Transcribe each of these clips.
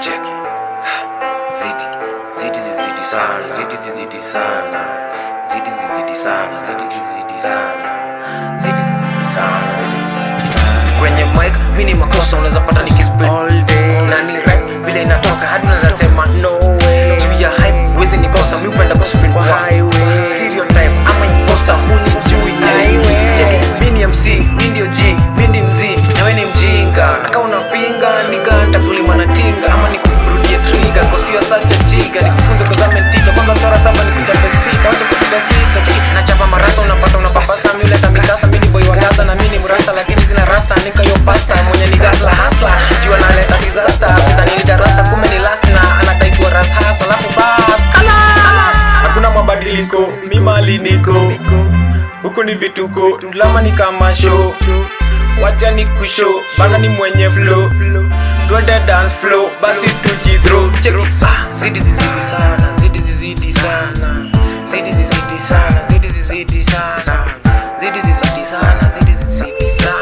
cheki zidi zidi zizidi sana zidi zizidi sana zidi zizidi sana zidi zizidi sana zidi zizidi sana kwenye mic mimi ni makosa unaweza pata nikispit na ni rap vile inatoka hadi unaweza sema no rasta nika yo pasta mwenye ni gasla hasla jua naleta disaster. Kudani darasa kume ni last na anadai kuwa ras hasa alafu bas kalas hakuna mabadiliko mi mali niko. Huku ni vituko ndulama ni kama show. Wacha ni kusho bana ni mwenye flow. Twende dance flow basi tujithrow cheki it. Zidi zizidi sana zidi zizidi sana. Zidi zizidi sana zidi zizidi sana. Zidi zizidi sana zidi zizidi sana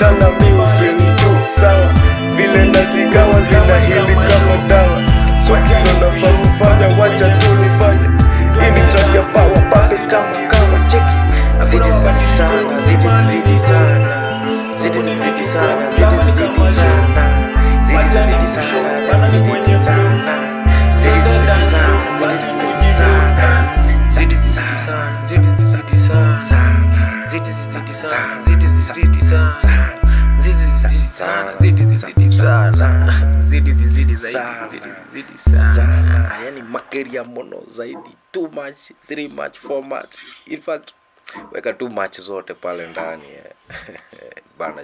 sana miufeni juu sawa. Vile nazigawa zinahili kama dawa. Swakilo nafaa kufanya wacha tu nifanya ini chajafawa pape kama kama cheki. Zidi zidi sana zidi zidi sana. Zidi zidi sana zidi. Zidi zidi sana. Zidi zidi sana. zidi zidi sana. zidi zidi sana. zidi zidi zaidi. Zidi zidi sana. Yani makeria mono zaidi. Too much three much four much. In fact weka too much zote pale ndani. Bana